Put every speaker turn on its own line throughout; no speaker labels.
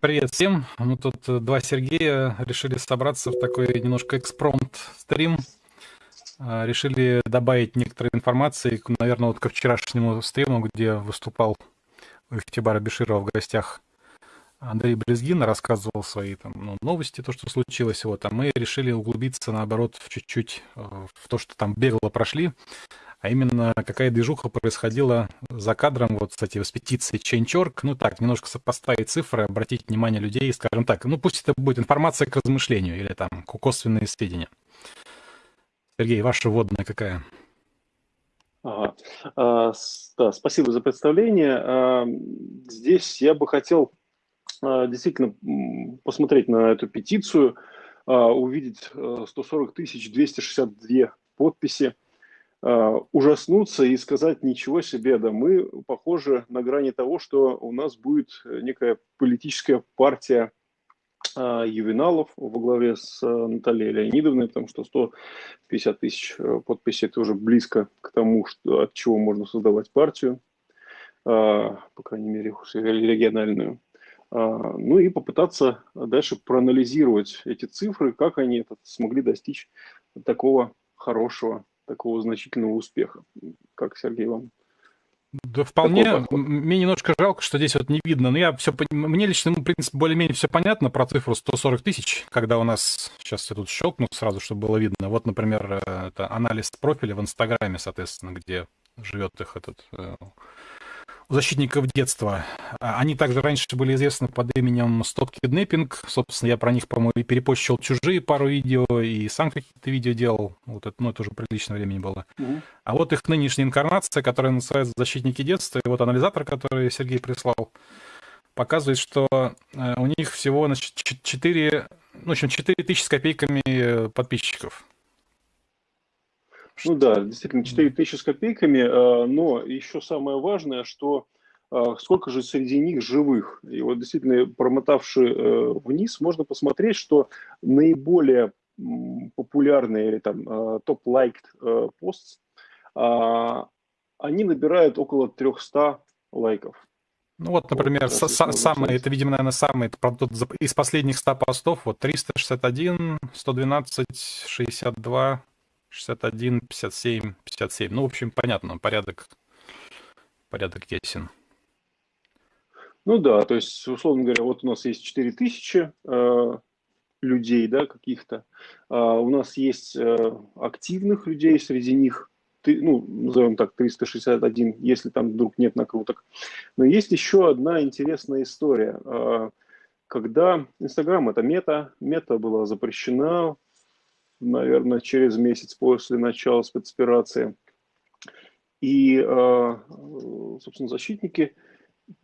привет всем. Мы тут э, два Сергея решили собраться в такой немножко экспромт-стрим. А, решили добавить некоторые информации, наверное, вот ко вчерашнему стриму, где выступал у Ихтибара Беширова в гостях Андрей Брезгин, рассказывал свои там, ну, новости, то, что случилось. Вот, а мы решили углубиться, наоборот, чуть-чуть э, в то, что там бегло прошли а именно какая движуха происходила за кадром, вот, кстати, с петицией Change.org. Ну так, немножко сопоставить цифры, обратить внимание людей, скажем так, ну пусть это будет информация к размышлению или там косвенные сведения. Сергей, ваша вводная какая?
Ага. А, да, спасибо за представление. А, здесь я бы хотел а, действительно посмотреть на эту петицию, а, увидеть 140 тысяч 262 подписи. А, ужаснуться и сказать ничего себе, да мы похожи на грани того, что у нас будет некая политическая партия а, ювеналов во главе с Натальей Леонидовной, потому что 150 тысяч э, подписей это уже близко к тому, что, от чего можно создавать партию, по крайней мере региональную. Ну и попытаться дальше проанализировать эти цифры, как они смогли достичь такого хорошего такого значительного успеха. Как, Сергей, вам
да вполне. Мне немножко жалко, что здесь вот не видно. Но я все мне лично, ну, в принципе, более-менее все понятно про цифру 140 тысяч, когда у нас сейчас я тут щелкну сразу, чтобы было видно. Вот, например, э, это анализ профиля в Инстаграме, соответственно, где живет их этот э, защитников детства. А, они также раньше были известны под именем Stop Kidnapping. Собственно, я про них, по-моему, и перепощил чужие пару видео, и сам какие-то видео делал. Вот это, ну, это уже приличное времени было. Mm-hmm. А вот их нынешняя инкарнация, которая называется «Защитники детства», и вот анализатор, который Сергей прислал, показывает, что э, у них всего значит, 4, ну, в общем, 4 тысячи с копейками э, подписчиков.
Ну да, действительно, 4 тысячи с копейками, э, но еще самое важное, что э, сколько же среди них живых. И вот действительно, промотавши э, вниз, можно посмотреть, что наиболее популярные или там топ-лайкed пост, они набирают около 300 лайков.
Ну вот, например, вот, са- самый, это, видимо, наверное, правда, из последних 100 постов, вот 361, 112, 62, 61, 57, 57. Ну, в общем, понятно, порядок, порядок ясен.
Ну да, то есть, условно говоря, вот у нас есть 4000 э, людей, да, каких-то. Э, у нас есть э, активных людей, среди них, ты, ну, назовем так, 361, если там вдруг нет накруток. Но есть еще одна интересная история. Э, когда Инстаграм это мета, мета была запрещена наверное, через месяц после начала спецоперации. И, а, собственно, защитники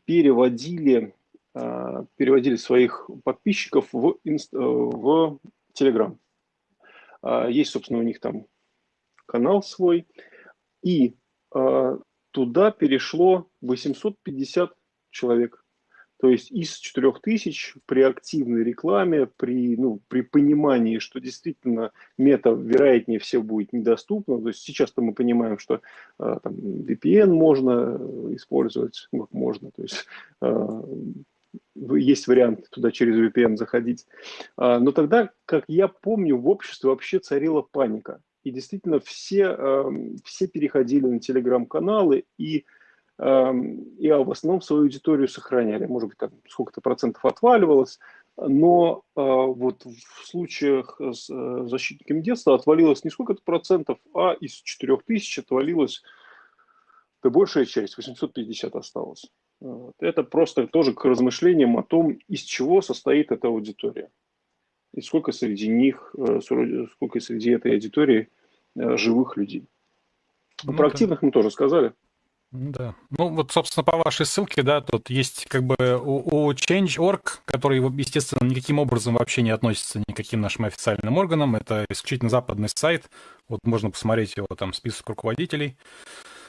переводили, а, переводили своих подписчиков в, в Telegram. А, есть, собственно, у них там канал свой. И туда перешло 850 человек. То есть из 4000 при активной рекламе, при, ну, при понимании, что действительно мета, вероятнее всего, будет недоступна, то есть сейчас-то мы понимаем, что э, там, VPN можно использовать, ну, можно, то есть э, есть вариант туда через VPN заходить. А, но тогда, как я помню, в обществе вообще царила паника. И действительно все, э, все переходили на телеграм-каналы и и в основном свою аудиторию сохраняли. Может быть, там сколько-то процентов отваливалось, но э, вот в случаях с э, защитниками детства отвалилось не сколько-то процентов, а из 4000 отвалилось да большая часть, 850 осталось. Вот. Это просто тоже к размышлениям о том, из чего состоит эта аудитория. И сколько среди них, э, сколько среди этой аудитории живых людей. Ну, Про активных мы тоже сказали.
Да. Ну, вот, собственно, по вашей ссылке, да, тут есть как бы у, у Change.org, который, естественно, никаким образом вообще не относится ни к каким нашим официальным органам. Это исключительно западный сайт. Вот можно посмотреть его там список руководителей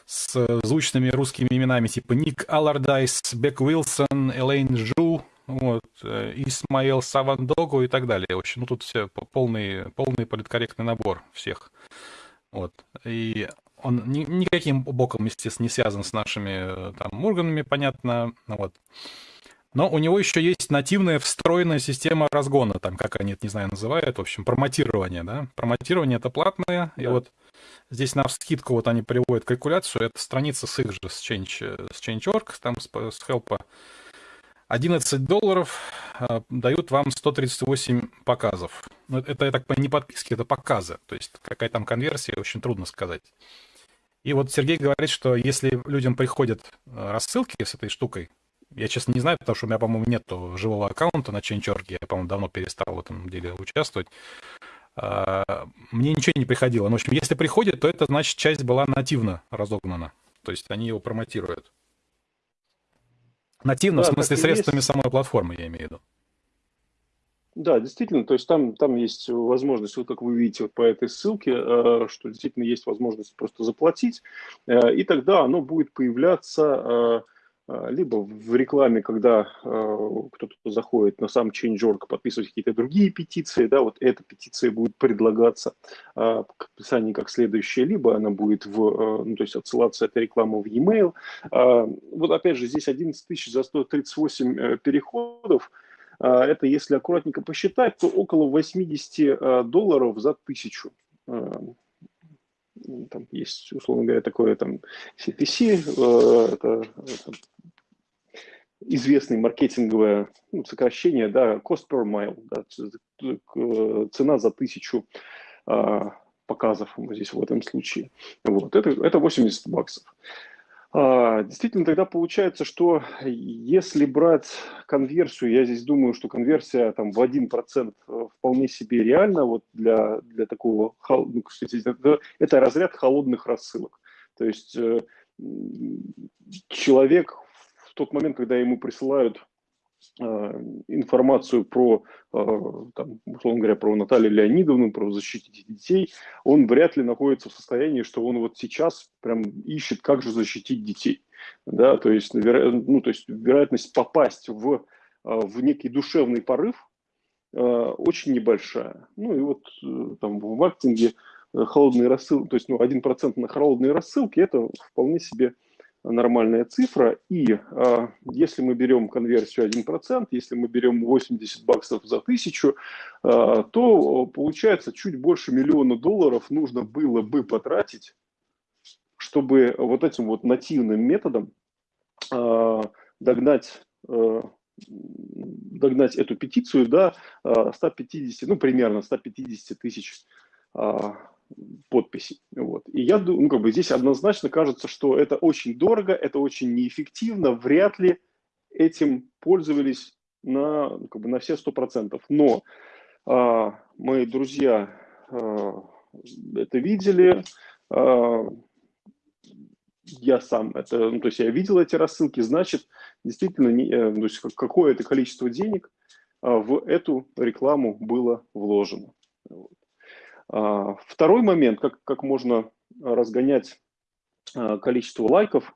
с звучными русскими именами типа Ник Аллардайс, Бек Уилсон, Элейн Жу, вот, э, Исмаил Савандогу и так далее. В общем, ну тут все полный, полный политкорректный набор всех. Вот. И он ни, никаким боком, естественно, не связан с нашими э, там органами, понятно. Вот. Но у него еще есть нативная встроенная система разгона, там, как они это, не знаю, называют, в общем, промотирование, да. Промотирование — это платное, да. и вот здесь на скидку вот они приводят калькуляцию, это страница с их же, с, Change, с Change.org, там с, с Help. 11 долларов э, дают вам 138 показов. Ну, это, я так понимаю, не подписки, это показы. То есть какая там конверсия, очень трудно сказать. И вот Сергей говорит, что если людям приходят э, рассылки с этой штукой, я, честно, не знаю, потому что у меня, по-моему, нет живого аккаунта на Change.org. Я, по-моему, давно перестал в этом деле участвовать. А, мне ничего не приходило. Но, в общем, если приходит, то это значит, часть была нативно разогнана. То есть они его промотируют. Нативно, да, в смысле, средствами есть. самой платформы, я имею в виду.
Да, действительно, то есть там, там есть возможность, вот как вы видите вот по этой ссылке, э, что действительно есть возможность просто заплатить, э, и тогда оно будет появляться э, либо в рекламе, когда э, кто-то заходит на сам Change.org, подписывать какие-то другие петиции, да, вот эта петиция будет предлагаться э, к описанию как следующая, либо она будет в, э, ну, то есть отсылаться эта реклама в e-mail. Э, вот опять же, здесь 11 тысяч за 138 э, переходов, э, это если аккуратненько посчитать, то около 80 э, долларов за тысячу. Там есть, условно говоря, такое там CPC, э, это, это известное маркетинговое ну, сокращение, да, cost per mile, да, цена за тысячу а, показов здесь в этом случае. Вот, это, это 80 баксов. А, действительно, тогда получается, что если брать конверсию, я здесь думаю, что конверсия там в 1% э, вполне себе реально вот для, для такого, ну, кстати, это, это разряд холодных рассылок. То есть э, человек тот момент, когда ему присылают Э, информацию про, э, там, условно говоря, про Наталью Леонидовну, про защитить детей, он вряд ли находится в состоянии, что он вот сейчас прям ищет, как же защитить детей. Да, то есть, ну, то есть вероятность попасть в, э, в некий душевный порыв очень небольшая. Ну и вот там в маркетинге холодные рассылки, то есть ну, 1% на холодные рассылки, это вполне себе нормальная цифра. И э, если мы берем конверсию 1%, если мы берем 80 баксов за тысячу, э, то получается чуть больше миллиона долларов нужно было бы потратить, чтобы вот этим вот нативным методом э, догнать э, догнать эту петицию до 150, ну, примерно 150 тысяч подписей. Вот. И я думаю, ну, как бы здесь однозначно кажется, что это очень дорого, это очень неэффективно, вряд ли этим пользовались на, ну, как бы на все сто процентов. Но а, мои друзья а, это видели, а, я сам это, ну, то есть я видел эти рассылки, значит, действительно, не, э, то есть какое-то количество денег а, в эту рекламу было вложено. Вот. А, второй момент, как, как можно разгонять а, количество лайков,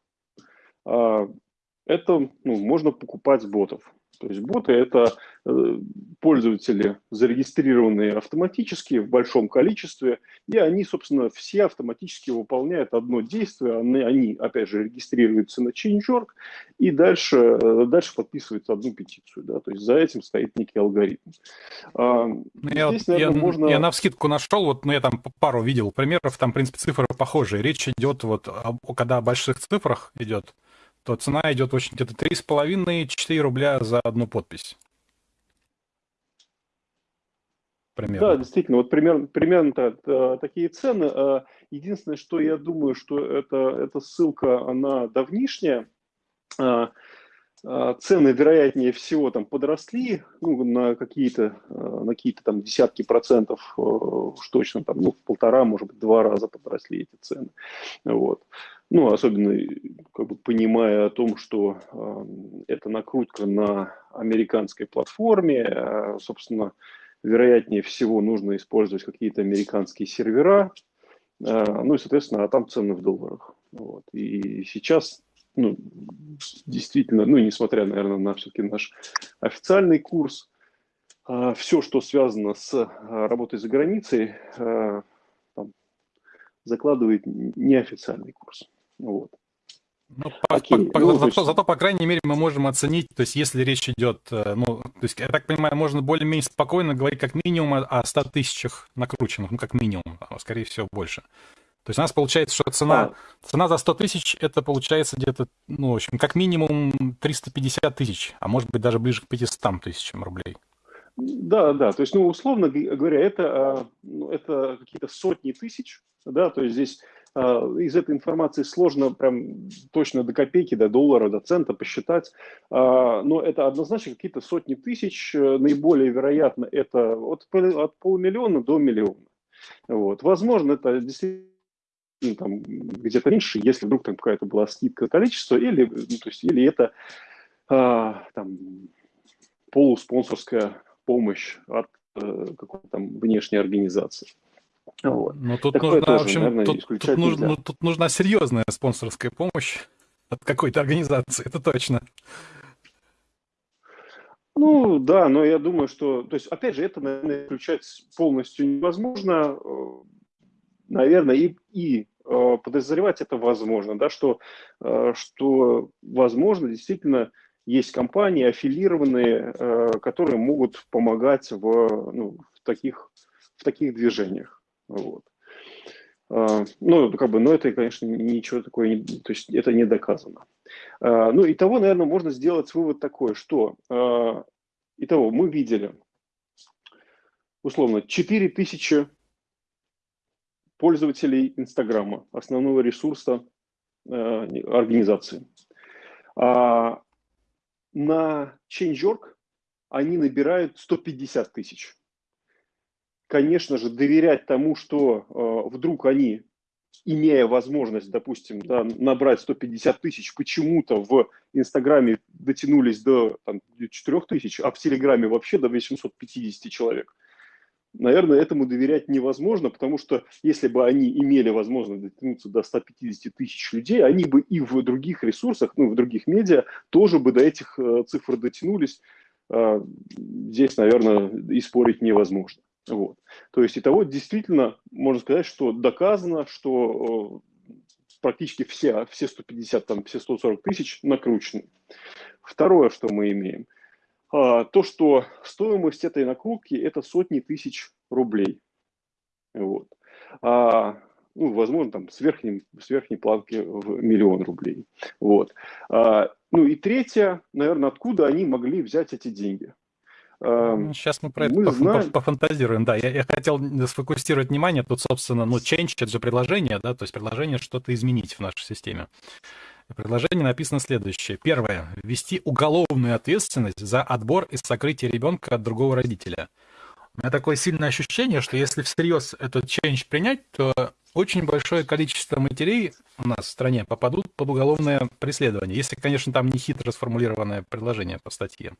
а, это ну, можно покупать ботов. То есть боты – это э, пользователи, зарегистрированные автоматически в большом количестве, и они, собственно, все автоматически выполняют одно действие. Они, они опять же, регистрируются на Change.org и дальше, э, дальше подписывают одну петицию. Да? То есть за этим стоит некий алгоритм.
А, ну, я, Здесь, наверное, я, можно... я на вскидку нашел, вот, ну, я там пару видел примеров, там, в принципе, цифры похожие. Речь идет, вот, когда о больших цифрах идет, то цена идет очень где-то 3,5-4 рубля за одну подпись.
Примерно. Да, действительно, вот примерно, примерно -то, такие цены. А, единственное, что я думаю, что это, эта ссылка, она давнишняя. А, цены, вероятнее всего, там подросли ну, на какие-то на какие-то там десятки процентов, уж точно там, ну, полтора, может быть, два раза подросли эти цены. Вот. Ну, особенно как бы понимая о том, что э, это накрутка на американской платформе, э, собственно, вероятнее всего нужно использовать какие-то американские сервера, э, ну и, соответственно, а там цены в долларах. Вот. И сейчас, ну, действительно, ну, несмотря, наверное, на все-таки наш официальный курс, э, все, что связано с э, работой за границей, э, закладывает неофициальный курс. Вот.
Ну, по, Окей. По, ну, зато, зато, по крайней мере, мы можем оценить, то есть, если речь идет, э, ну, то есть, я так понимаю, можно более-менее спокойно говорить как минимум о 100 тысячах накрученных, ну, как минимум, а скорее всего, больше. То есть у нас получается, что цена, а. цена за 100 тысяч, это получается где-то, ну, в общем, как минимум 350 тысяч, а может быть даже ближе к 500 тысячам рублей.
Да, да, то есть, ну, условно говоря, это, а, ну, это какие-то сотни тысяч, да, то есть здесь из этой информации сложно прям точно до копейки, до доллара, до цента посчитать, а, но это однозначно какие-то сотни тысяч, э, наиболее вероятно это от, от полумиллиона до миллиона. Вот. Возможно, это действительно там, где-то меньше, если вдруг там какая-то была скидка количества, или, ну, то есть, или это там, полуспонсорская помощь от э, какой-то там внешней организации.
Вот. Ну, тут Такое нужна, тоже, в общем, наверное, тут, тут, нужно, ну, тут нужна серьезная спонсорская помощь от какой-то организации, это точно.
Ну да, но я думаю, что, то есть, опять же, это, наверное, исключать полностью невозможно. Наверное, и, и э, подозревать это возможно, да, что, э, что возможно действительно есть компании аффилированные, э, которые могут помогать в, ну, в, таких, в таких движениях. Вот. А, ну, как бы, но это, конечно, ничего такое, не, то есть это не доказано. А, ну, и того, наверное, можно сделать вывод такой, что, а, итого, мы видели, условно, 4000 пользователей Инстаграма, основного ресурса организации. На Change.org они набирают 150 тысяч конечно же, доверять тому, что э, вдруг они, имея возможность, допустим, да, набрать 150 тысяч, почему-то в Инстаграме дотянулись до там, 4 тысяч, а в Телеграме вообще до 850 человек. Наверное, этому доверять невозможно, потому что если бы они имели возможность дотянуться до 150 тысяч людей, они бы и в других ресурсах, ну, в других медиа тоже бы до этих э, цифр дотянулись. Э, здесь, наверное, и спорить невозможно. Вот. То есть, и того действительно можно сказать, что доказано, что э, практически все, все 150, там, все 140 тысяч накручены. Второе, что мы имеем, а, то, что стоимость этой накрутки – это сотни тысяч рублей. Вот. А, ну, возможно, там с, верхним, с верхней планки в миллион рублей. Вот. А, ну и третье, наверное, откуда они могли взять эти деньги?
Сейчас мы про это мы знаем... пофантазируем, да. Я, я хотел сфокусировать внимание, тут, собственно, ну, change — это же предложение, да, то есть предложение что-то изменить в нашей системе. В предложении написано следующее. Первое. Ввести уголовную ответственность за отбор и сокрытие ребенка от другого родителя. У меня такое сильное ощущение, что если всерьез этот change принять, то очень большое количество матерей у нас в стране попадут под уголовное преследование, если, конечно, там не хитро сформулированное предложение по статье.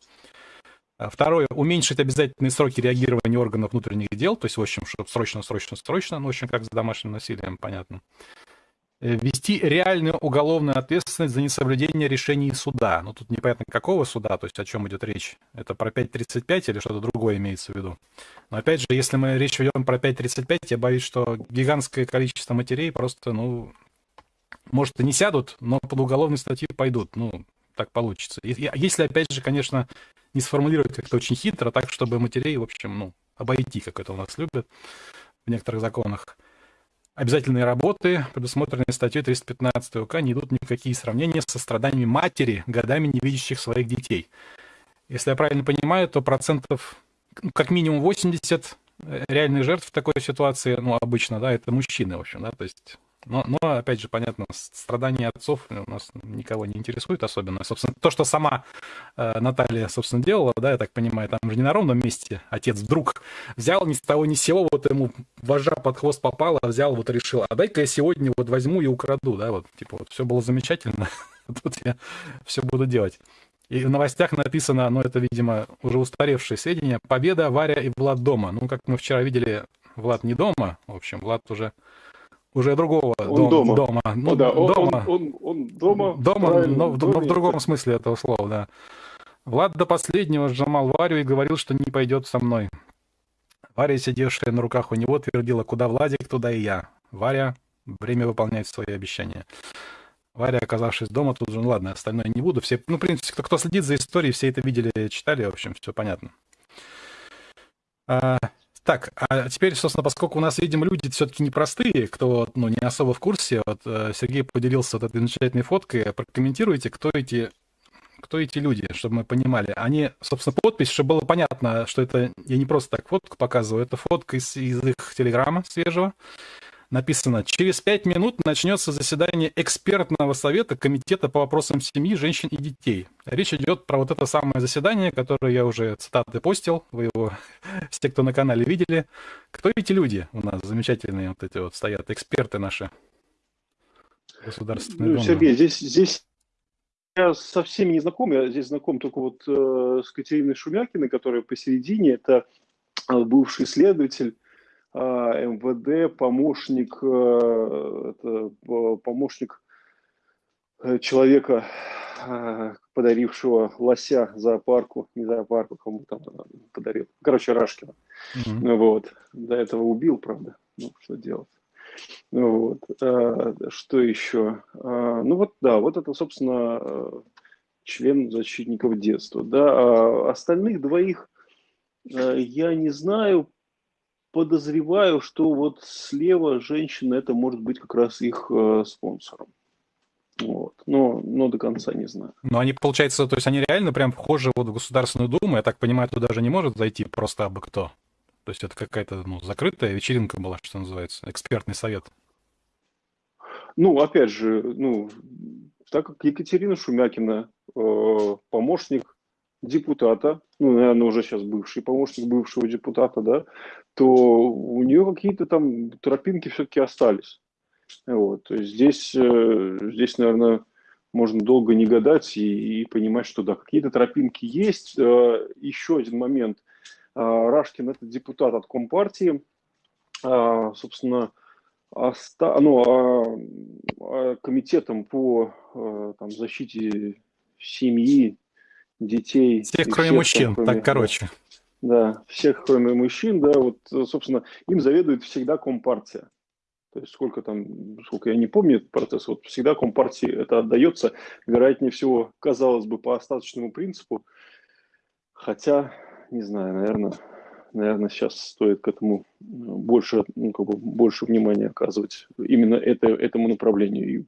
А второе, уменьшить обязательные сроки реагирования органов внутренних дел, то есть, в общем, чтобы срочно, срочно, срочно, ну, в общем, как с домашним насилием, понятно. Э, ввести реальную уголовную ответственность за несоблюдение решений суда. Ну, тут непонятно, какого суда, то есть о чем идет речь. Это про 5.35 или что-то другое имеется в виду. Но опять же, если мы речь ведем про 5.35, я боюсь, что гигантское количество матерей просто, ну, может, и не сядут, но под уголовные статьи пойдут. Ну, так получится. Если, опять же, конечно, не сформулировать как-то очень хитро, так, чтобы матерей, в общем, ну, обойти, как это у нас любят в некоторых законах. Обязательные работы, предусмотренные статьей 315 УК, не идут ни в какие сравнения со страданиями матери, годами не видящих своих детей. Если я правильно понимаю, то процентов ну, как минимум 80 э, реальных жертв в такой ситуации, ну, обычно, да, это мужчины, в общем, да, то есть но, но, опять же, понятно, страдания отцов у нас никого не интересует особенно. Собственно, то, что сама э, Наталья, собственно, делала, да, я так понимаю, там же не на ровном месте отец вдруг взял ни с того ни с сего, вот ему вожа под хвост попало, взял, вот решил, а дай-ка я сегодня вот возьму и украду, да, вот, типа, вот все было замечательно, тут я все буду делать. И в новостях написано, ну, это, видимо, уже устаревшие сведения, победа Варя и Влад дома. Ну, как мы вчера видели, Влад не дома, в общем, Влад уже уже другого
он дом, дома.
дома.
Ну, да, он, дома. Он, он, он дома.
Дома, но, но в другом смысле этого слова, да. Влад до последнего сжимал Варю и говорил, что не пойдет со мной. Варя, сидевшая на руках у него, твердила, куда Владик, туда и я. Варя, время выполнять свои обещания. Варя, оказавшись дома, тут же, ну ладно, остальное не буду. Все, ну, в принципе, кто, кто следит за историей, все это видели, читали, в общем, все понятно. А, так, а теперь, собственно, поскольку у нас, видимо, люди все-таки непростые, кто ну, не особо в курсе, вот э, Сергей поделился вот этой замечательной фоткой, прокомментируйте, кто эти кто эти люди, чтобы мы понимали. Они, собственно, подпись, чтобы было понятно, что это я не просто так фотку показываю, это фотка из, из их телеграмма свежего. Написано, через пять минут начнется заседание экспертного совета Комитета по вопросам семьи, женщин и детей. Речь идет про вот это самое заседание, которое я уже цитаты постил, вы его, все, кто на канале видели. Кто эти люди у нас замечательные вот эти вот стоят, эксперты наши?
Государственные ну, Сергей, здесь, здесь я со всеми не знаком, я здесь знаком только вот э, с Катериной Шумякиной, которая посередине, это э, бывший следователь МВД, помощник, э, это, помощник э, человека, э, подарившего лося зоопарку, не зоопарку, кому там подарил, короче, Рашкина. Mm-hmm. Вот, до этого убил, правда, ну, что делать. Вот. А, что еще? А, ну вот, да, вот это, собственно, член защитников детства. Да. А остальных двоих я не знаю, подозреваю, что вот слева женщина, это может быть как раз их спонсором. Вот. Но, но до конца не знаю.
Но они, получается, то есть они реально прям вхожи вот в Государственную Думу, я так понимаю, туда даже не может зайти просто абы кто. То есть это какая-то ну, закрытая вечеринка была, что называется, экспертный совет.
Ну, опять же, ну, так как Екатерина Шумякина, э, помощник депутата, ну, наверное, уже сейчас бывший помощник бывшего депутата, да, то у нее какие-то там тропинки все-таки остались. Вот, здесь, э, здесь, наверное, можно долго не гадать и, и понимать, что да, какие-то тропинки есть. Э, еще один момент – а, Рашкин – это депутат от Компартии. А, собственно, оста... ну, а, комитетом по там, защите семьи, детей.
Всех, кроме всех, мужчин, кроме, так короче.
Да, всех, кроме мужчин, да, вот, собственно, им заведует всегда Компартия. То есть сколько там, сколько я не помню этот процесс, вот всегда Компартии это отдается, вероятнее всего, казалось бы, по остаточному принципу, хотя не знаю, наверное, наверное, сейчас стоит к этому ну, больше, ну, как бы больше внимания оказывать именно это, этому направлению и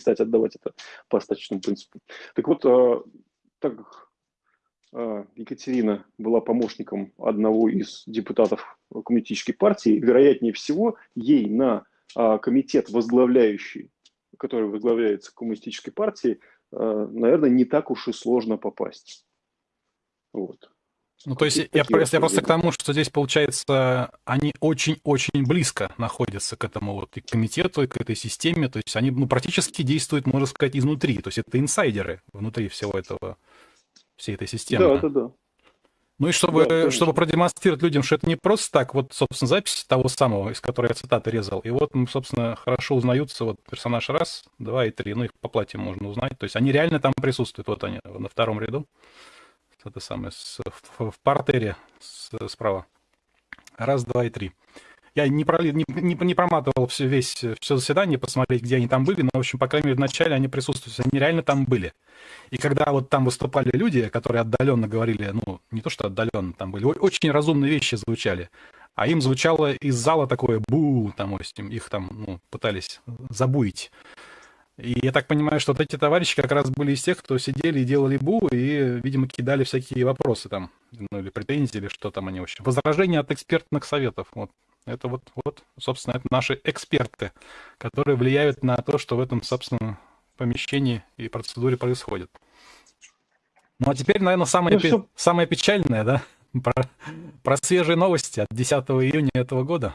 перестать отдавать это по остаточному принципу. Так вот, а, так как а, Екатерина была помощником одного из депутатов коммунистической партии, вероятнее всего, ей на а, комитет, возглавляющий, который возглавляется коммунистической партией, наверное, не так уж и сложно попасть.
Вот. Ну, то есть я, я просто к тому, что здесь, получается, они очень-очень близко находятся к этому вот и к комитету, и к этой системе. То есть они ну, практически действуют, можно сказать, изнутри. То есть это инсайдеры внутри всего этого, всей этой системы.
Да, да, да.
Ну и чтобы, да, чтобы продемонстрировать людям, что это не просто так, вот, собственно, запись того самого, из которой я цитаты резал, и вот, собственно, хорошо узнаются вот персонаж раз, два и три, ну их по платье можно узнать, то есть они реально там присутствуют, вот они на втором ряду это самое, с, в, в партере с, справа. Раз, два и три. Я не, про, не, не, не проматывал все, весь, все заседание, посмотреть, где они там были, но, в общем, по крайней мере, вначале они присутствуют, они реально там были. И когда вот там выступали люди, которые отдаленно говорили, ну, не то что отдаленно, там были очень разумные вещи звучали, а им звучало из зала такое бу, там, их там, ну, пытались забуить. И я так понимаю, что вот эти товарищи как раз были из тех, кто сидели и делали бу, и, видимо, кидали всякие вопросы там, ну или претензии, или что там они вообще. Возражения от экспертных советов. Вот. Это вот, вот, собственно, это наши эксперты, которые влияют на то, что в этом, собственно, помещении и процедуре происходит. Ну а теперь, наверное, самое, ну, пи- самое печальное, да, про, про свежие новости от 10 июня этого года.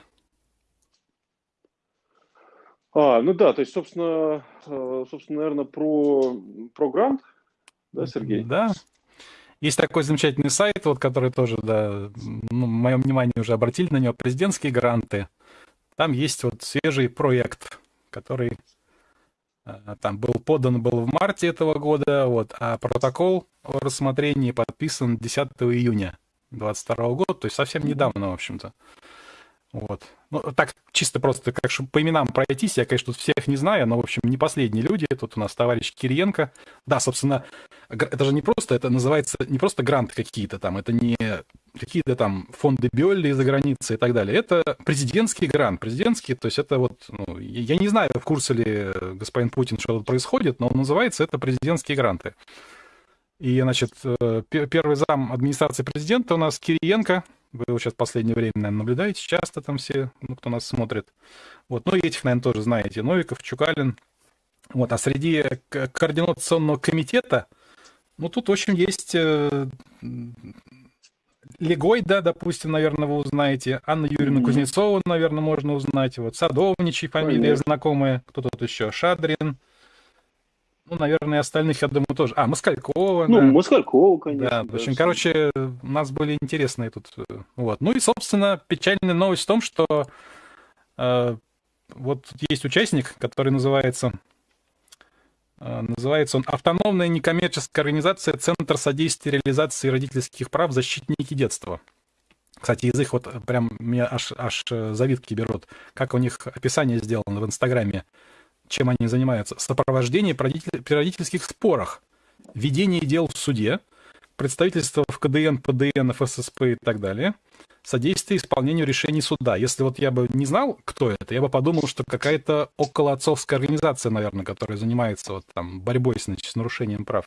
А, ну да, то есть, собственно, э, собственно, наверное, про, про грант, да, Сергей?
Да. Есть такой замечательный сайт, вот, который тоже, да, ну, мое внимание уже обратили на него, президентские гранты. Там есть вот свежий проект, который э, там был подан был в марте этого года, вот, а протокол о рассмотрении подписан 10 июня 2022 года, то есть совсем недавно, в общем-то. Вот. Ну, так чисто просто, как чтобы по именам пройтись, я, конечно, тут всех не знаю, но, в общем, не последние люди. Тут у нас товарищ Кириенко. Да, собственно, это же не просто, это называется не просто гранты какие-то там, это не какие-то там фонды Бёлли из-за границы и так далее. Это президентский грант. Президентский, то есть это вот, ну, я не знаю, в курсе ли господин Путин, что тут происходит, но называется это президентские гранты. И, значит, э, первый зам администрации президента у нас Кириенко, вы его сейчас в последнее время, наверное, наблюдаете часто там все, ну, кто нас смотрит. Вот, ну, и этих, наверное, тоже знаете. Новиков, Чукалин. Вот, а среди координационного комитета, ну, тут, в общем, есть э, Легой, да, допустим, наверное, вы узнаете. Анна Юрьевна mm-hmm. Кузнецова, наверное, можно узнать. Вот Садовничий, фамилия Понятно. знакомая. Кто тут еще? Шадрин. Ну, наверное, остальных, я думаю, тоже. А, Москалькова.
Ну, да. Москалькова, конечно.
Да, в общем, короче, у нас были интересные тут. Э, вот. Ну и, собственно, печальная новость в том, что э, вот есть участник, который называется, э, называется он «Автономная некоммерческая организация Центр содействия реализации родительских прав защитники детства». Кстати, язык вот прям меня аж, аж э, завидки берут. Как у них описание сделано в Инстаграме чем они занимаются? Сопровождение при родительских спорах, ведение дел в суде, представительство в КДН, ПДН, ФССП и так далее, содействие исполнению решений суда. Если вот я бы не знал, кто это, я бы подумал, что какая-то околоотцовская организация, наверное, которая занимается вот там борьбой с, значит, с нарушением прав.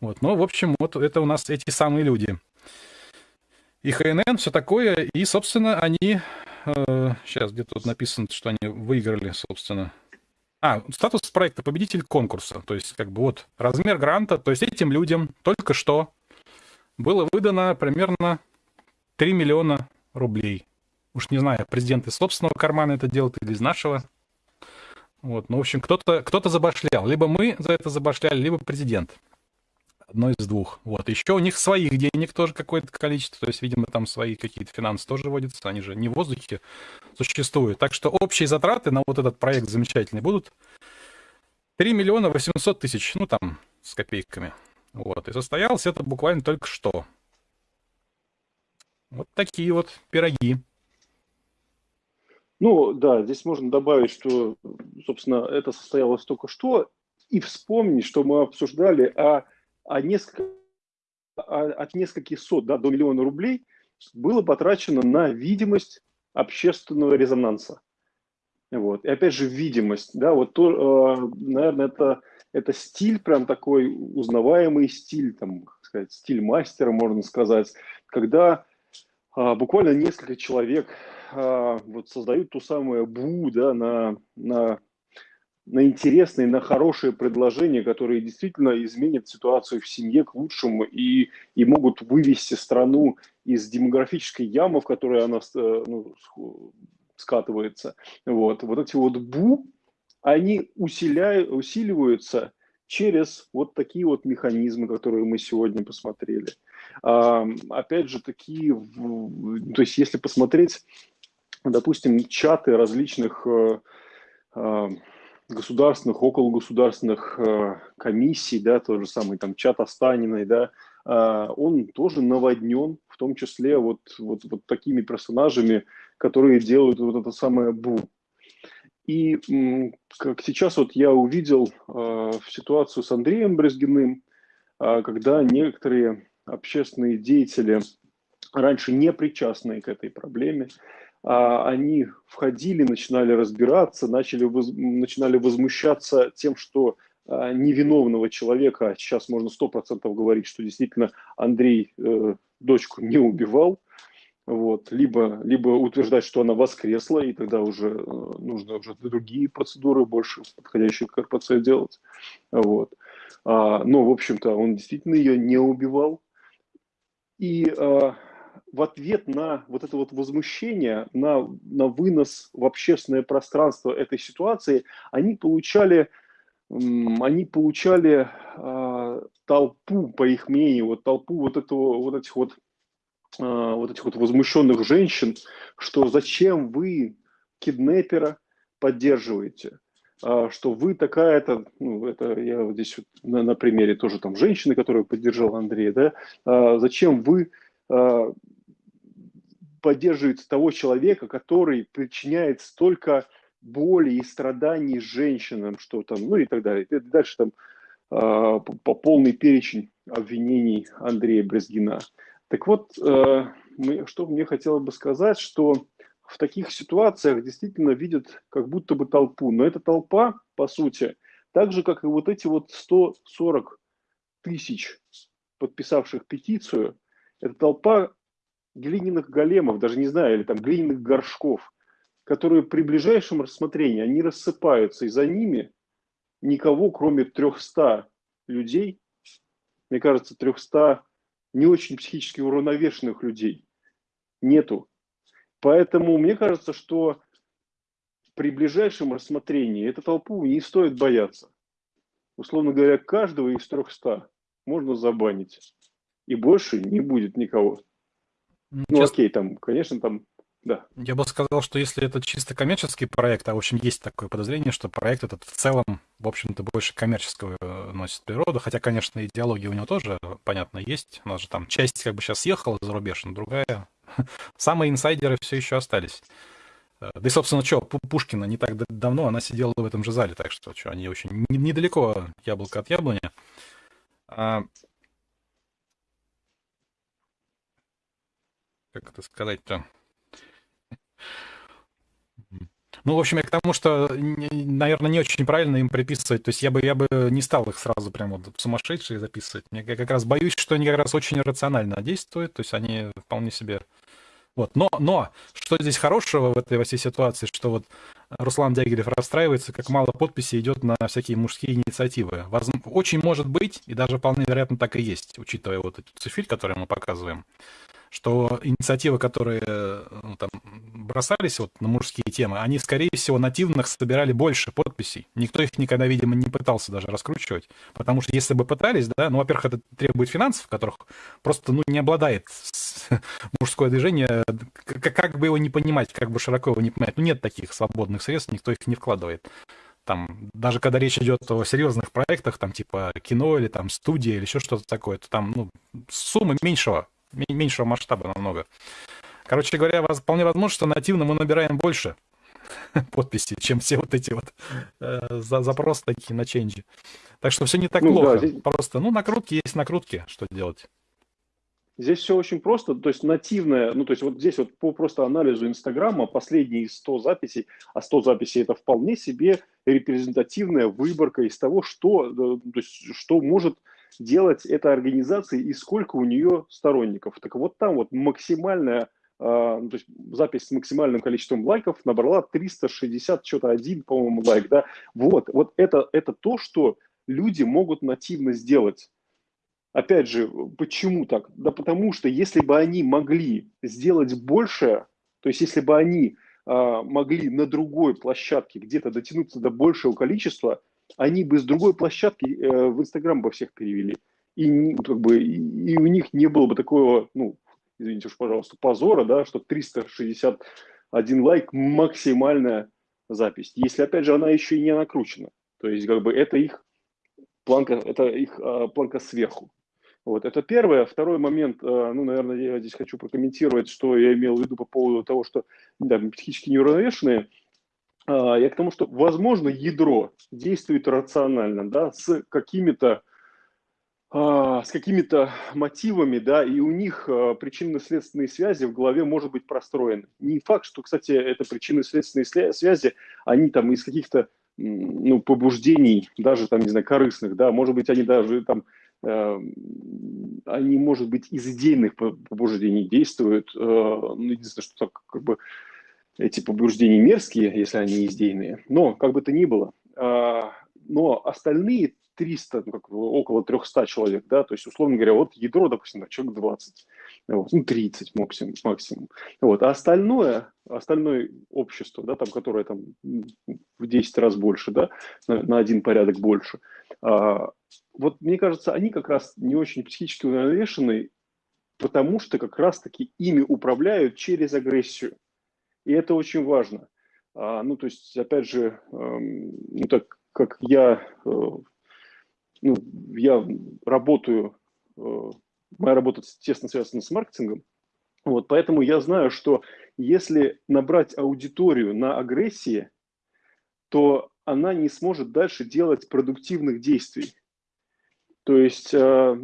Вот. Но, в общем, вот это у нас эти самые люди. И ХНН, все такое, и, собственно, они... Э, сейчас где-то тут написано, что они выиграли, собственно, а, статус проекта победитель конкурса. То есть, как бы вот размер гранта. То есть, этим людям только что было выдано примерно 3 миллиона рублей. Уж не знаю, президент из собственного кармана это делает или из нашего. Вот, ну, в общем, кто-то кто забашлял. Либо мы за это забашляли, либо президент одно из двух. Вот. Еще у них своих денег тоже какое-то количество, то есть, видимо, там свои какие-то финансы тоже водятся, они же не в воздухе существуют. Так что общие затраты на вот этот проект замечательный будут 3 миллиона 800 тысяч, ну там, с копейками. Вот. И состоялось это буквально только что. Вот такие вот пироги.
Ну, да, здесь можно добавить, что, собственно, это состоялось только что, и вспомнить, что мы обсуждали о несколько, а, от нескольких сот да, до миллиона рублей было потрачено на видимость общественного резонанса. Вот. И опять же, видимость, да, вот то, э, наверное, это, это стиль, прям такой узнаваемый стиль, там, сказать, стиль мастера, можно сказать, когда а, буквально несколько человек а, вот создают ту самую бу, да, на, на на интересные, на хорошие предложения, которые действительно изменят ситуацию в семье к лучшему и, и могут вывести страну из демографической ямы, в которой она э, ну, скатывается. Вот. вот эти вот бу, они усиляют, усиливаются через вот такие вот механизмы, которые мы сегодня посмотрели. А, опять же, такие, то есть если посмотреть, допустим, чаты различных э, а, государственных, около государственных э, комиссий, да, тот же самый там чат Останиной, да, э, он тоже наводнен, в том числе вот, вот, вот такими персонажами, которые делают вот это самое бу. И как сейчас вот я увидел э, ситуацию с Андреем Брезгиным, э, когда некоторые общественные деятели, раньше не причастные к этой проблеме, они входили, начинали разбираться, начали, начинали возмущаться тем, что а, невиновного человека, а сейчас можно сто процентов говорить, что действительно Андрей э, дочку не убивал, вот, либо, либо утверждать, что она воскресла, и тогда уже э, нужно уже другие процедуры, больше подходящие к РПЦ делать. Вот. А, но, в общем-то, он действительно ее не убивал. И а, в ответ на вот это вот возмущение, на, на вынос в общественное пространство этой ситуации, они получали, они получали э, толпу, по их мнению, вот толпу вот этого, вот этих вот, э, вот этих вот возмущенных женщин, что зачем вы киднепера поддерживаете, э, что вы такая-то, ну, это я вот здесь вот на, на примере тоже там женщины, которую поддержал Андрей, да, э, зачем вы поддерживает того человека, который причиняет столько боли и страданий женщинам, что там, ну и так далее. Дальше там э, по полный перечень обвинений Андрея Брезгина. Так вот, э, что мне хотелось бы сказать, что в таких ситуациях действительно видят как будто бы толпу. Но эта толпа, по сути, так же, как и вот эти вот 140 тысяч подписавших петицию, это толпа глиняных големов, даже не знаю, или там глиняных горшков, которые при ближайшем рассмотрении, они рассыпаются, и за ними никого, кроме 300 людей, мне кажется, 300 не очень психически уравновешенных людей нету. Поэтому мне кажется, что при ближайшем рассмотрении эту толпу не стоит бояться. Условно говоря, каждого из 300 можно забанить. И больше не будет никого. Ну, ну окей, там, конечно, там, да.
Я бы сказал, что если это чисто коммерческий проект, а в общем есть такое подозрение, что проект этот в целом, в общем-то, больше коммерческого э, носит природу, хотя, конечно, идеология у него тоже, понятно, есть. У нас же там часть как бы сейчас съехала за рубеж, но другая. Самые инсайдеры все еще остались. Э, да и, собственно, что, Пушкина не так давно, она сидела в этом же зале, так что, что они очень недалеко яблоко от яблони. Как это сказать-то? Ну, в общем, я к тому, что, наверное, не очень правильно им приписывать. То есть я бы, я бы не стал их сразу прям вот сумасшедшие записывать. Я как раз боюсь, что они как раз очень рационально действуют. То есть они вполне себе... Вот. Но, но что здесь хорошего в этой во всей ситуации, что вот Руслан Дягилев расстраивается, как мало подписей идет на всякие мужские инициативы. Возможно, очень может быть, и даже вполне вероятно так и есть, учитывая вот эту цифиль, которую мы показываем что инициативы, которые ну, там, бросались вот на мужские темы, они, скорее всего, нативных собирали больше подписей. Никто их никогда, видимо, не пытался даже раскручивать. Потому что если бы пытались, да, ну, во-первых, это требует финансов, которых просто, ну, не обладает мужское движение, как, как бы его не понимать, как бы широко его не понимать. Ну, нет таких свободных средств, никто их не вкладывает там, даже когда речь идет о серьезных проектах, там, типа кино или там студия или еще что-то такое, то там, ну, суммы меньшего меньшего масштаба намного. Короче говоря, вполне возможно, что нативно мы набираем больше подписей, чем все вот эти вот э, запросы такие на ченджи. Так что все не так ну, плохо. Да, здесь... Просто, ну, накрутки есть накрутки, что делать.
Здесь все очень просто, то есть нативное, ну то есть вот здесь вот по просто анализу Инстаграма последние 100 записей, а 100 записей это вполне себе репрезентативная выборка из того, что, э, то есть, что может делать эта организация и сколько у нее сторонников. Так вот там вот максимальная Uh, то есть запись с максимальным количеством лайков набрала 360, что-то один, по-моему, лайк, да. Вот, вот это, это то, что люди могут нативно сделать. Опять же, почему так? Да потому что если бы они могли сделать больше, то есть если бы они uh, могли на другой площадке где-то дотянуться до большего количества, они бы с другой площадки э, в Инстаграм бы всех перевели. И, как бы, и, у них не было бы такого, ну, извините уж, пожалуйста, позора, да, что 361 лайк максимальная запись. Если, опять же, она еще и не накручена. То есть, как бы, это их планка, это их а, планка сверху. Вот, это первое. Второй момент, а, ну, наверное, я здесь хочу прокомментировать, что я имел в виду по поводу того, что да, психически неуравновешенные – я к тому, что, возможно, ядро действует рационально, да, с какими-то а, с какими-то мотивами, да, и у них а, причинно-следственные связи в голове может быть простроены. Не факт, что, кстати, это причинно-следственные связи, они там из каких-то ну, побуждений, даже там, не знаю, корыстных, да, может быть, они даже там, э, они, может быть, из идейных побуждений действуют, э, ну, единственное, что так, как бы, эти побуждения мерзкие, если они издейные, но как бы то ни было. А, но остальные 300, ну, как, около 300 человек, да, то есть, условно говоря, вот ядро, допустим, человек 20, вот, ну, 30 максимум, максимум. Вот, а остальное, остальное общество, да, там, которое там в 10 раз больше, да, на, на один порядок больше, а, вот мне кажется, они как раз не очень психически уравновешены, потому что как раз-таки ими управляют через агрессию. И это очень важно. А, ну, то есть, опять же, эм, ну, так как я, э, ну, я работаю, э, моя работа тесно связана с маркетингом, Вот, поэтому я знаю, что если набрать аудиторию на агрессии, то она не сможет дальше делать продуктивных действий. То есть э,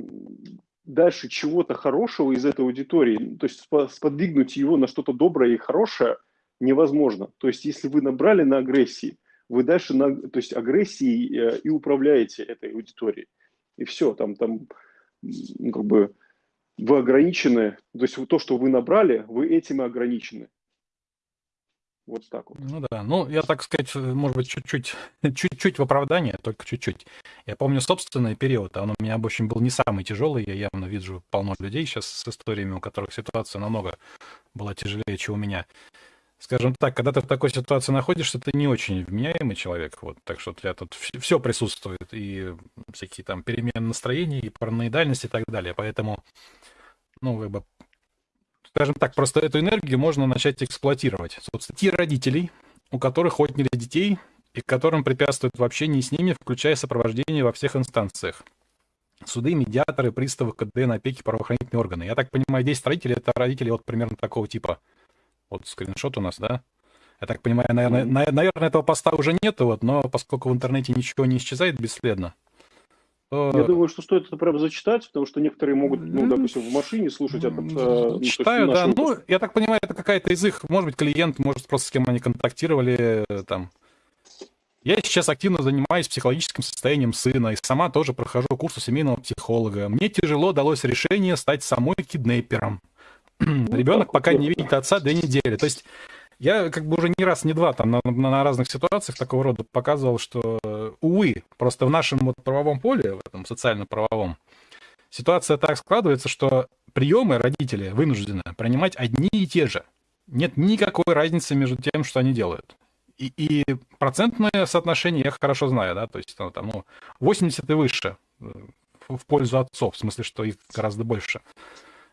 дальше чего-то хорошего из этой аудитории, то есть сподвигнуть его на что-то доброе и хорошее невозможно. То есть если вы набрали на агрессии, вы дальше на, то есть агрессией э, и управляете этой аудиторией. И все, там, там ну, как бы вы ограничены, то есть то, что вы набрали, вы этим и ограничены. Вот так вот.
Ну да, ну я так сказать, может быть, чуть-чуть, чуть-чуть в оправдание, только чуть-чуть. Я помню собственный период, он у меня, в общем, был не самый тяжелый. Я явно вижу полно людей сейчас с историями, у которых ситуация намного была тяжелее, чем у меня. Скажем так, когда ты в такой ситуации находишься, ты не очень вменяемый человек. Вот, так что у тебя тут все присутствует, и всякие там перемены настроений, и параноидальность и так далее. Поэтому, ну, как бы скажем так, просто эту энергию можно начать эксплуатировать. Собственно, те родителей, у которых отняли детей и которым препятствуют в общении с ними, включая сопровождение во всех инстанциях. Суды, медиаторы, приставы, КДН, опеки, правоохранительные органы. Я так понимаю, 10 родителей — это родители вот примерно такого типа. Вот скриншот у нас, да? Я так понимаю, наверное, наверное, этого поста уже нету, вот, но поскольку в интернете ничего не исчезает бесследно,
я думаю, что стоит это прям зачитать, потому что некоторые могут, ну, допустим, в машине слушать этот...
Э, ну, Читаю, да. Выпуск. Ну, я так понимаю, это какая-то из их, может быть, клиент, может, просто с кем они контактировали, э, там. Я сейчас активно занимаюсь психологическим состоянием сына и сама тоже прохожу курсы семейного психолога. Мне тяжело далось решение стать самой киднепером. Ребенок пока не видит отца две недели. То есть я как бы уже не раз, не два там на, на разных ситуациях такого рода показывал, что, увы, просто в нашем вот правовом поле, в этом социально-правовом, ситуация так складывается, что приемы родители вынуждены принимать одни и те же. Нет никакой разницы между тем, что они делают. И, и процентное соотношение я хорошо знаю, да, то есть ну, там, ну, 80 и выше э, в пользу отцов, в смысле, что их гораздо больше.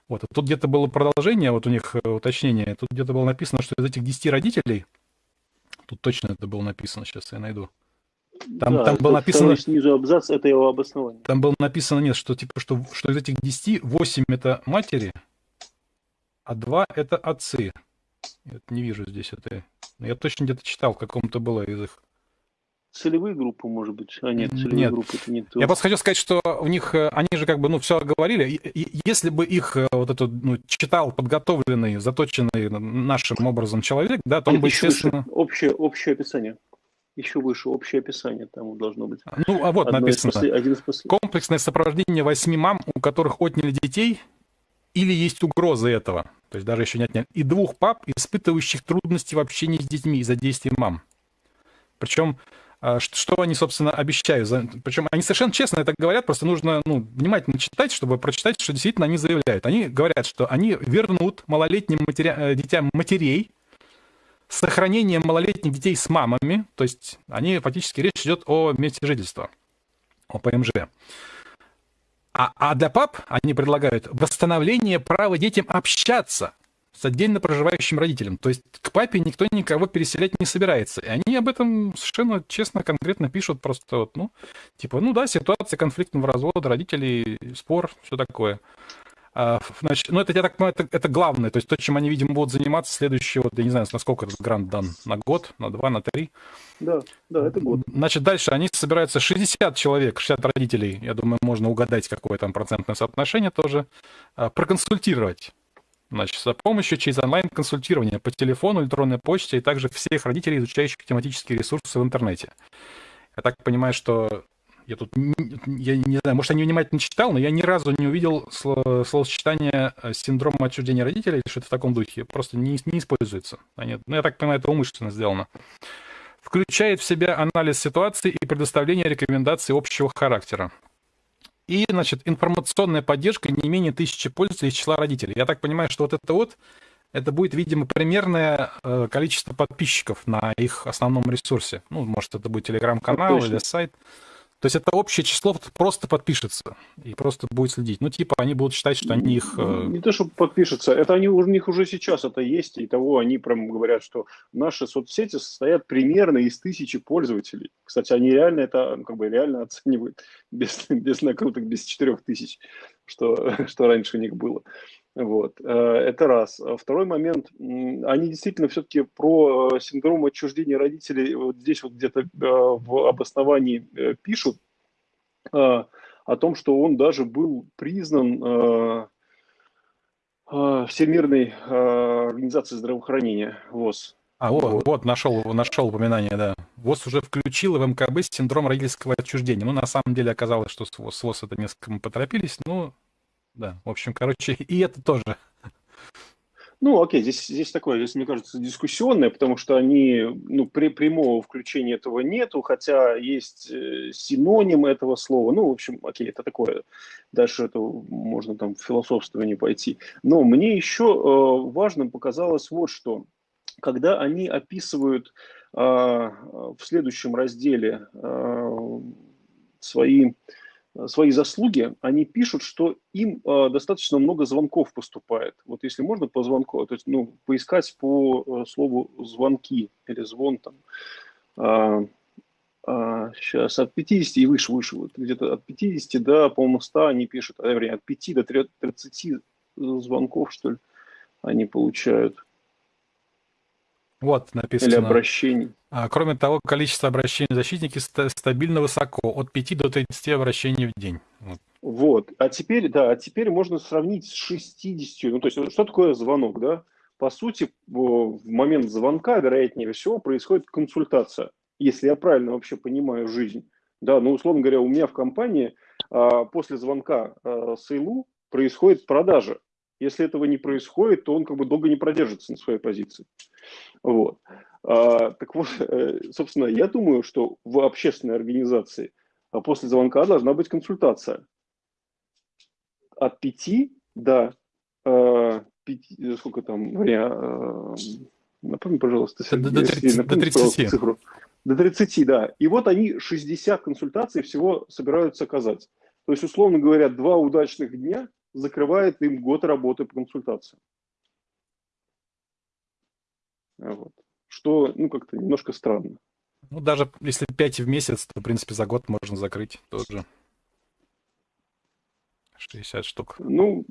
Вот, а тут где-то было продолжение, вот у них э, уточнение, тут где-то было написано, что из этих 10 родителей, тут точно это было написано, сейчас я найду.
Там, да, там было написано... снизу абзац, это его обоснование.
Там было написано, нет, что типа, что, что из этих 10, 8 это матери, а 2 это отцы. Я не вижу здесь это. Я точно где-то читал, в каком-то было из их
целевые группы, может быть, а нет, целевые
нет. группы это не то. Я просто хочу сказать, что у них, э, они же как бы, ну, все говорили, если бы их э, вот эту, ну, читал подготовленный, заточенный нашим образом человек, да, то он бы, естественно...
Общее, общее описание. Еще выше общее описание там должно быть.
Ну, а вот Одно написано. После... Один из после... Комплексное сопровождение восьми мам, у которых отняли детей, или есть угроза этого, то есть даже еще не отняли, и двух пап, испытывающих трудности в общении с детьми из-за действий мам. Причем что они, собственно, обещают. Причем они совершенно честно это говорят, просто нужно ну, внимательно читать, чтобы прочитать, что действительно они заявляют. Они говорят, что они вернут малолетним матеря... Э, детям матерей с сохранением малолетних детей с мамами, то есть они фактически речь идет о месте жительства, о ПМЖ. А, а для пап они предлагают восстановление права детям общаться с отдельно проживающим родителем. То есть к папе никто никого переселять не собирается. И они об этом совершенно честно, конкретно пишут просто вот, ну, типа, ну да, ситуация конфликтного развода, родителей, спор, все такое. А, значит, ну, это, я так понимаю, это, это главное, то есть то, чем они, видимо, будут заниматься следующие, вот, я не знаю, насколько этот грант дан, на год, на два, на три.
Да, да, это год.
Значит, дальше они собираются 60 человек, 60 родителей, я думаю, можно угадать, какое там процентное соотношение тоже, а, проконсультировать Значит, за помощью через онлайн-консультирование по телефону, электронной почте и также всех родителей, изучающих тематические ресурсы в интернете. Я так понимаю, что я тут, я не знаю, может, я не внимательно читал, но я ни разу не увидел словосочетание э, синдрома отчуждения родителей, что это в таком духе, просто не, не используется. Они, ну, я так понимаю, это умышленно сделано. Включает в себя анализ ситуации и предоставление рекомендаций общего характера. И, значит, информационная поддержка не менее тысячи пользователей из числа родителей. Я так понимаю, что вот это вот, это будет, видимо, примерное э, количество подписчиков на их основном ресурсе. Ну, может, это будет телеграм-канал или сайт. То есть это общее число просто подпишется и просто будет следить. Ну, типа, они будут считать, что они их... Э,
Не то, что подпишутся, это они, у них уже сейчас это есть, и того они прям говорят, что наши соцсети состоят примерно из тысячи пользователей. Кстати, они реально это, ну, как бы реально оценивают без, без накруток, без четырех тысяч, что, что раньше у них было. Вот, э, это раз. Второй момент, они действительно все-таки про э, синдром отчуждения родителей вот здесь вот где-то э, в обосновании пишут о том, что он даже был признан Всемирной организацией здравоохранения ВОЗ.
А, вот, вот. вот нашел, нашел упоминание, да. ВОЗ уже включил в МКБ синдром родительского отчуждения. Ну, на самом деле оказалось, что с ВОЗ, с ВОЗ это несколько поторопились, но да, в общем, короче, и это тоже.
Ну, окей, здесь, здесь такое, здесь, мне кажется, дискуссионное, потому что они, ну, при прямого включения этого нету, хотя есть э, синоним этого слова. Ну, в общем, окей, это такое, дальше это можно там в философствование пойти. Но мне еще э, важным показалось вот что. Когда они описывают э, в следующем разделе э, свои Э, свои заслуги, они пишут, что им э, достаточно много звонков поступает. Вот если можно по звонку, то есть ну, поискать по э, слову звонки или звон там. А, а, сейчас от 50 и выше, выше, вот где-то от 50 до, по-моему, 100 они пишут, а, вернее, от 5 до 30 звонков, что ли, они получают.
Вот написано.
Или обращений.
А, кроме того, количество обращений защитники стабильно высоко, от 5 до 30 обращений в день.
Вот. вот. А теперь, да, а теперь можно сравнить с 60. Ну, то есть, что такое звонок, да? По сути, в момент звонка, вероятнее всего, происходит консультация, если я правильно вообще понимаю жизнь. Да, ну, условно говоря, у меня в компании а, после звонка а, Сейлу происходит продажа. Если этого не происходит, то он как бы долго не продержится на своей позиции. Вот. А, так вот, э, собственно, я думаю, что в общественной организации а после звонка должна быть консультация. От пяти до э, пяти, сколько там, э, напомни, пожалуйста,
Сергей, до, 30, напомни, до 30.
Цифру. До 30, да. И вот они 60 консультаций всего собираются оказать. То есть, условно говоря, два удачных дня закрывает им год работы по консультациям. Вот. Что, ну, как-то немножко странно.
Ну, даже если 5 в месяц, то, в принципе, за год можно закрыть тоже. 60 штук.
Ну,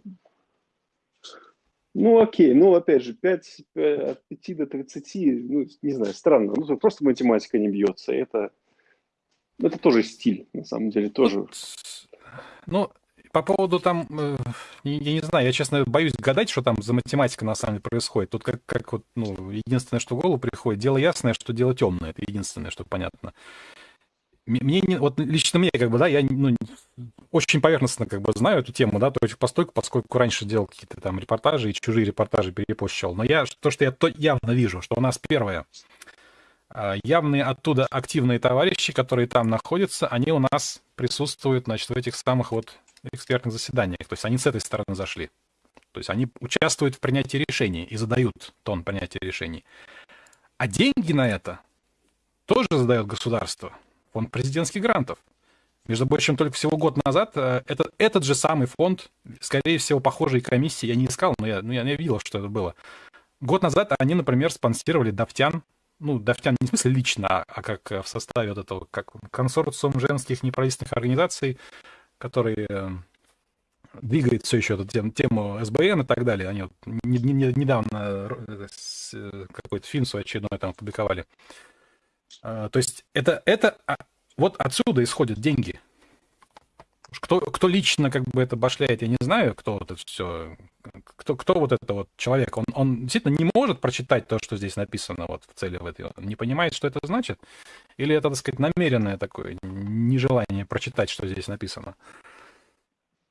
ну окей, ну, опять же, 5, 5, от 5 до 30, ну, не знаю, странно. Ну, просто математика не бьется. Это, это тоже стиль, на самом деле, тоже.
Ну, по поводу там, э, я не знаю, я, честно, боюсь гадать, что там за математика на самом деле происходит. Тут как, как вот, ну, единственное, что в голову приходит, дело ясное, что дело темное. Это единственное, что понятно. Мне не, вот лично мне, как бы, да, я ну, очень поверхностно как бы знаю эту тему, да, то есть постольку, поскольку раньше делал какие-то там репортажи и чужие репортажи перепощал. Но я, то, что я то явно вижу, что у нас первое, а, явные оттуда активные товарищи, которые там находятся, они у нас присутствуют, значит, в этих самых вот экспертных заседаниях. То есть они с этой стороны зашли. То есть они участвуют в принятии решений и задают тон принятия решений. А деньги на это тоже задает государство. Фонд президентских грантов. Между прочим, только всего год назад э, этот, этот же самый фонд, скорее всего, похожей комиссии, я не искал, но я, ну, я, я видел, что это было. Год назад они, например, спонсировали Давтян, ну, Давтян не в смысле лично, а, а как в составе вот этого, как консорциум женских неправительственных организаций, который э, двигает все еще эту тему, СБН и так далее. Они вот не, не, недавно э, э, какой-то фильм свой очередной там опубликовали. А, то есть это, это а, вот отсюда исходят деньги. Кто, кто лично как бы это башляет, я не знаю, кто вот это все, кто, кто вот это вот человек. Он, он действительно не может прочитать то, что здесь написано вот в цели в этой. Он не понимает, что это значит. Или это, так сказать, намеренное такое нежелание прочитать, что здесь написано.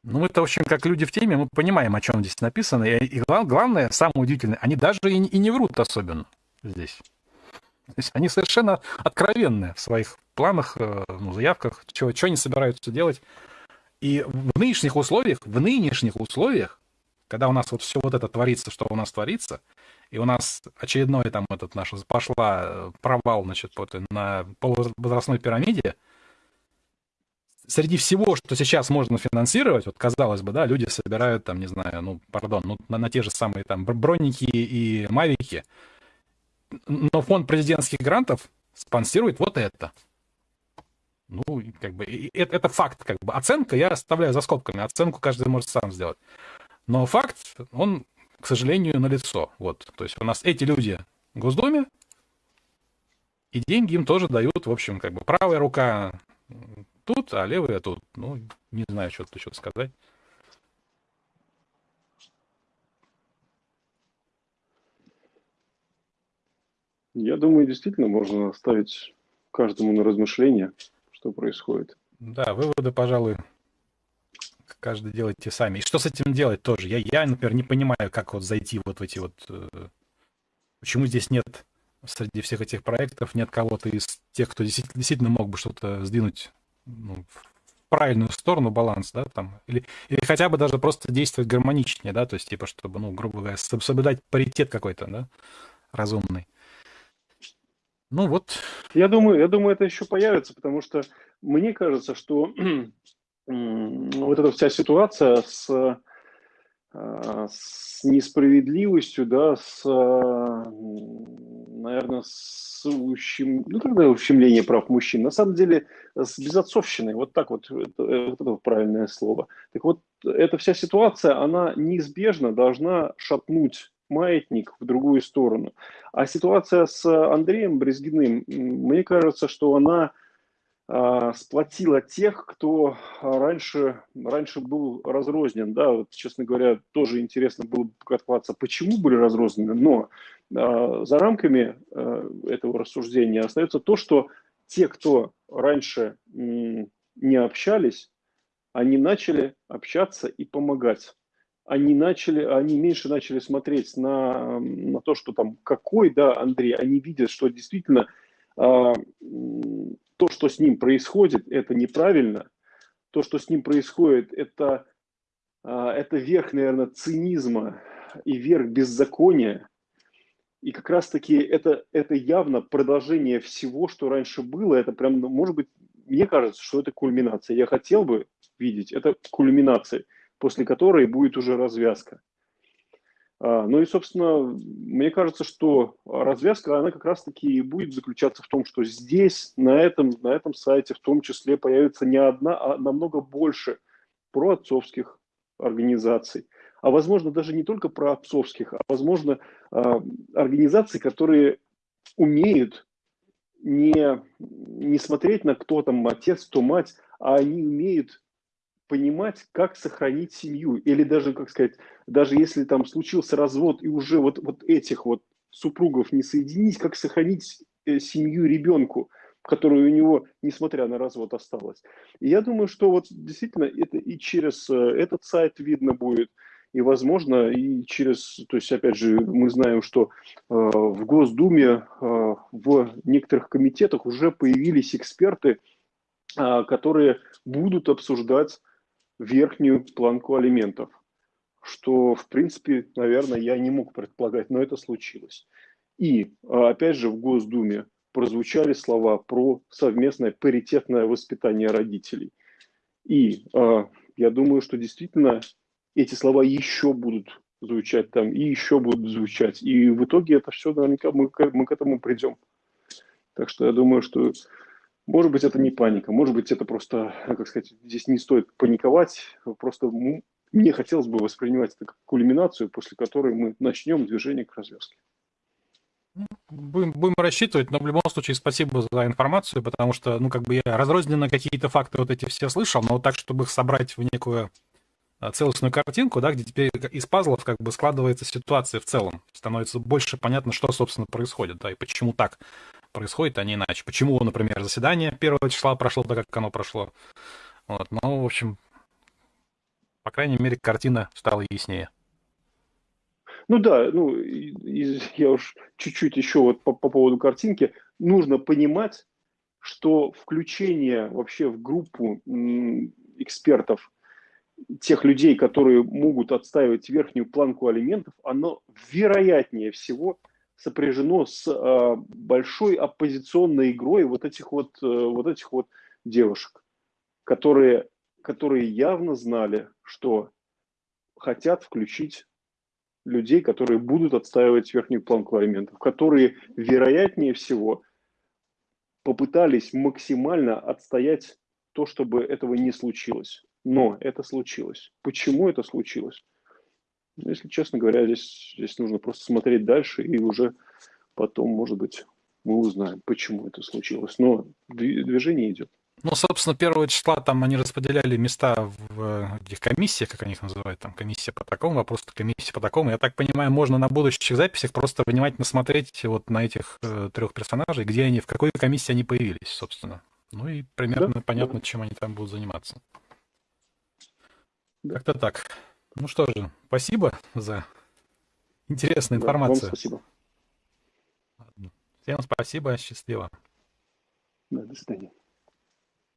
Ну, мы-то, в общем, как люди в теме, мы понимаем, о чем здесь написано. И, и главное, самое удивительное, они даже и, и не врут особенно здесь. То есть они совершенно откровенные в своих планах, э, ну, заявках, что, что они собираются делать. И в нынешних условиях, в нынешних условиях, когда у нас вот все вот это творится, что у нас творится, и у нас очередной там этот наш пошла э, провал, значит, вот на полувозрастной пирамиде, среди всего, что сейчас можно финансировать, вот казалось бы, да, люди собирают там, не знаю, ну, пардон, ну, на, на те же самые там броники и мавики, но фонд президентских грантов спонсирует вот это. Ну, как бы, это, это факт, как бы. Оценка я оставляю за скобками. Оценку каждый может сам сделать. Но факт, он, к сожалению, налицо. Вот. То есть у нас эти люди в Госдуме, и деньги им тоже дают, в общем, как бы правая рука тут, а левая тут. Ну, не знаю, что тут еще сказать.
Я думаю, действительно можно оставить каждому на размышление, что происходит.
Да, выводы, пожалуй, каждый делайте сами. И что с этим делать тоже? Я, я например, не понимаю, как вот зайти вот в эти вот... Э, почему здесь нет среди всех этих проектов нет кого-то из тех, кто действительно, действительно мог бы что-то сдвинуть ну, в правильную сторону баланс, да, там, или, или хотя бы даже просто действовать гармоничнее, да, то есть, типа, чтобы, ну, грубо говоря, соблюдать паритет какой-то, да, разумный. Ну вот.
Я думаю, я думаю, это еще появится, потому что мне кажется, что вот эта вся ситуация с, э, с несправедливостью, да, с, наверное, с ущем... ну, тогда ущемление прав мужчин, на самом деле с безотцовщиной, вот так вот, это, вот это правильное слово. Так вот, эта вся ситуация, она неизбежно должна шатнуть маятник в другую сторону. А ситуация с Андреем Брезгиным, мне кажется, что она сплотила тех, кто раньше, раньше был разрознен. Да, вот, честно говоря, тоже интересно было бы покопаться, почему были разрознены. Но а, за рамками а, этого рассуждения остается то, что те, кто раньше не общались, они начали общаться и помогать они начали, они меньше начали смотреть на, на то, что там какой, да, Андрей, они видят, что действительно а, то, что с ним происходит, это неправильно, то, что с ним происходит, это, а, это верх, наверное, цинизма и верх беззакония, и как раз-таки это, это явно продолжение всего, что раньше было. Это прям, ну, может быть, мне кажется, что это кульминация. Я хотел бы видеть это кульминацией после которой будет уже развязка. А, ну и, собственно, мне кажется, что развязка, она как раз-таки и будет заключаться в том, что здесь, на этом, на этом сайте в том числе появится не одна, а намного больше проотцовских организаций. А возможно, даже не только про отцовских, а возможно, а, организаций, которые умеют не, не смотреть на кто там отец, кто мать, а они умеют понимать, как сохранить семью. Или даже, как сказать, даже если там случился развод и уже вот, вот этих вот супругов не соединить, как сохранить э, семью ребенку, которая у него, несмотря на развод, осталась. И я думаю, что вот действительно это и через э, этот сайт видно будет, и, возможно, и через, то есть, опять же, мы знаем, что э, в Госдуме, э, в некоторых комитетах уже появились эксперты, э, которые будут обсуждать верхнюю планку алиментов, что, в принципе, наверное, я не мог предполагать, но это случилось. И, а, опять же, в Госдуме прозвучали слова про совместное паритетное воспитание родителей. И э, я думаю, что действительно эти слова еще будут звучать там, и еще будут звучать. И в итоге это все наверняка мы, мы к этому придем. Так что я думаю, что может быть, это не паника, может быть, это просто, как сказать, здесь не стоит паниковать, просто мне хотелось бы воспринимать это как кульминацию, после которой мы начнем движение к развязке.
Ну, будем, будем рассчитывать, но в любом случае спасибо за информацию, потому что, ну, как бы я разрозненно какие-то факты вот эти все слышал, но вот так, чтобы их собрать в некую а, целостную картинку, да, где теперь из пазлов как бы складывается ситуация в целом. Становится больше понятно, что, собственно, происходит, да, и почему так происходит, а не иначе. Почему, например, заседание первого числа прошло так, как оно прошло. Вот. Ну, в общем, по крайней мере, картина стала яснее.
Ну да, ну, я уж чуть-чуть еще вот по, по поводу картинки. Нужно понимать, что включение вообще в группу экспертов тех людей, которые могут отстаивать верхнюю планку алиментов, оно вероятнее всего – сопряжено с э, большой оппозиционной игрой вот этих вот, э, вот этих вот девушек, которые, которые явно знали, что хотят включить людей, которые будут отстаивать верхнюю планку алиментов, которые, вероятнее всего, попытались максимально отстоять то, чтобы этого не случилось. Но это случилось. Почему это случилось? Ну, если честно говоря, здесь, здесь нужно просто смотреть дальше и уже потом, может быть, мы узнаем, почему это случилось. Но движение идет.
Ну, собственно, первого числа там они распределяли места в этих комиссиях, как они их называют, там комиссия по такому вопросу, комиссия по такому. Я так понимаю, можно на будущих записях просто внимательно смотреть вот на этих э, трех персонажей, где они, в какой комиссии они появились, собственно. Ну и примерно да, понятно, да. чем они там будут заниматься. Да. Как-то так. Ну что же, спасибо за интересную да, информацию.
Вам спасибо.
Всем спасибо, счастливо.
Да, до свидания.